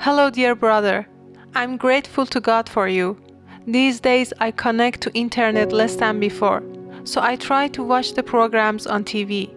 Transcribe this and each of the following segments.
Hello, dear brother. I'm grateful to God for you. These days I connect to internet less than before, so I try to watch the programs on TV.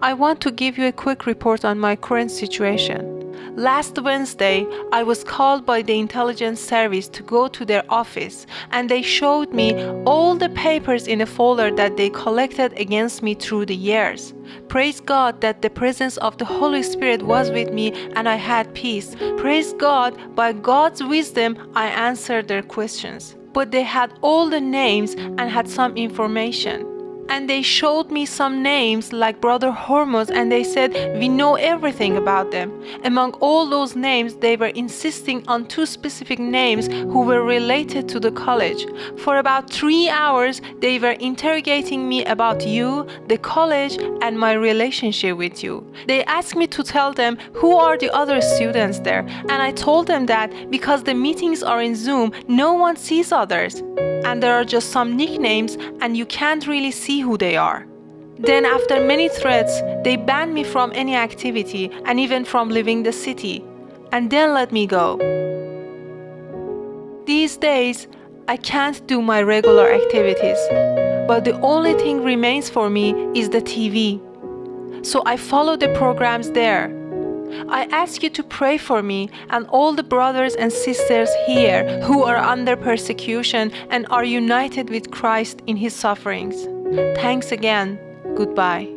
I want to give you a quick report on my current situation. Last Wednesday, I was called by the intelligence service to go to their office and they showed me all the papers in a folder that they collected against me through the years. Praise God that the presence of the Holy Spirit was with me and I had peace. Praise God, by God's wisdom, I answered their questions. But they had all the names and had some information and they showed me some names like Brother Hormuz and they said, We know everything about them. Among all those names, they were insisting on two specific names who were related to the college. For about three hours, they were interrogating me about you, the college, and my relationship with you. They asked me to tell them who are the other students there, and I told them that because the meetings are in Zoom, no one sees others and there are just some nicknames and you can't really see who they are. Then after many threats, they banned me from any activity and even from leaving the city, and then let me go. These days, I can't do my regular activities, but the only thing remains for me is the TV. So I follow the programs there I ask you to pray for me and all the brothers and sisters here who are under persecution and are united with Christ in his sufferings. Thanks again. Goodbye.